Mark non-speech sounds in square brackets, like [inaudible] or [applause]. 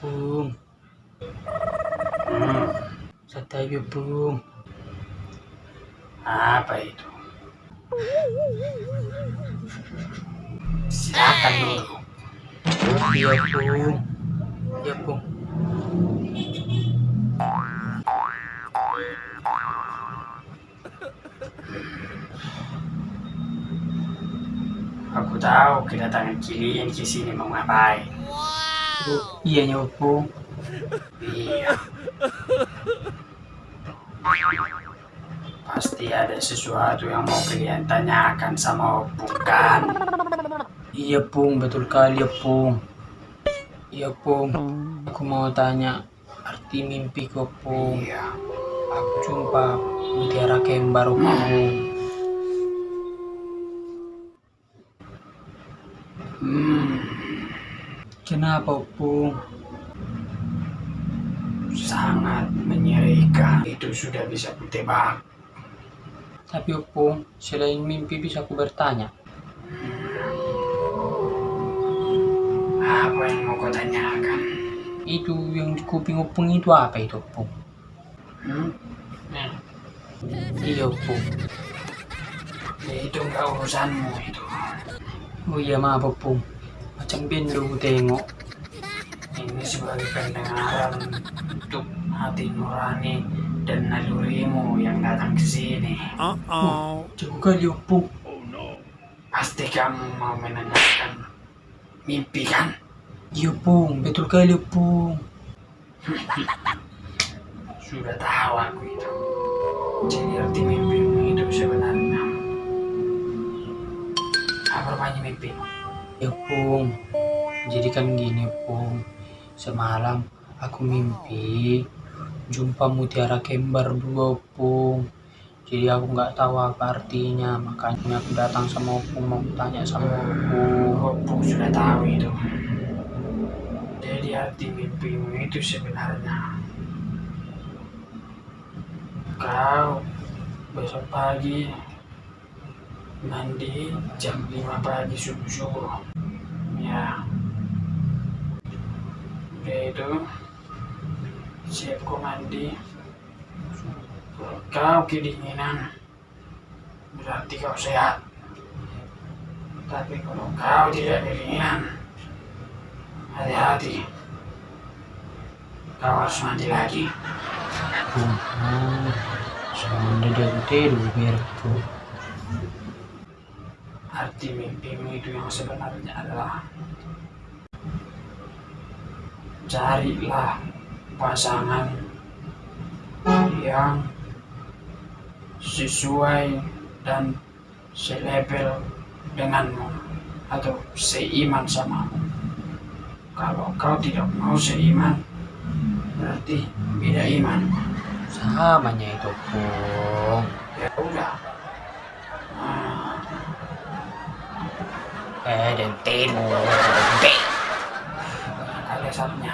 Pung. Hmm. Santai ya, Pung. Apa itu? Silakan dulu. Iya, Pung. Iya, Pung. Aku tahu kedatangan kalian ke sini mau ngapain. Oh, iya, Pung. Iya. Pasti ada sesuatu yang mau kalian tanyakan sama Opung kan? Iya, Pung. Betul kali, ya, Pung. Iya, Pung. Aku mau tanya arti mimpiku, Pung. Iya. Aku jumpa mutiara kembar, Pung. Hmm, Kenapa, Pung? sangat menyerikan. Itu sudah bisa kutebak. Tapi, Pung, selain mimpi bisa aku bertanya. Apa yang mau kau tanyakan? Itu yang di kuping Opung itu apa itu, Pung? Hmm? Nah, iya, Pung. Itu enggak urusanmu itu. Oh iya, maaf, Pung. Ku tengok. Ini sebagai pendengaran untuk hati nurani dan nalurimu yang datang ke sini. Oh, jago kali, Opung. Pasti kamu mau menanyakan mimpi kan? Iya, Pung. Betul kali, Opung. [laughs] Sudah tahu aku itu. Jadi arti mimpimu Pung. Jadi kan gini, Pung. Semalam aku mimpi jumpa mutiara kembar dua, Pung. Jadi aku nggak tahu apa artinya, makanya aku datang sama Opung mau tanya sama Opung. Opung sudah tahu itu. Jadi arti mimpimu itu sebenarnya kau besok pagi mandi jam 5 pagi subuh-subuh. Ya. Udah itu siap kau mandi. Kalau kau kedinginan berarti kau sehat. Tapi kalau kau tidak kedinginan, hati-hati. Kau harus mandi lagi. Pung, ah, sudah jago tidur biar Pung. Arti mimpimu itu yang sebenarnya adalah carilah pasangan yang sesuai dan selevel denganmu atau seiman samamu. Kalau kau tidak mau seiman, berarti beda iman. Samanya itu, Pung. Ya udah. Eh, dan tidur. satunya.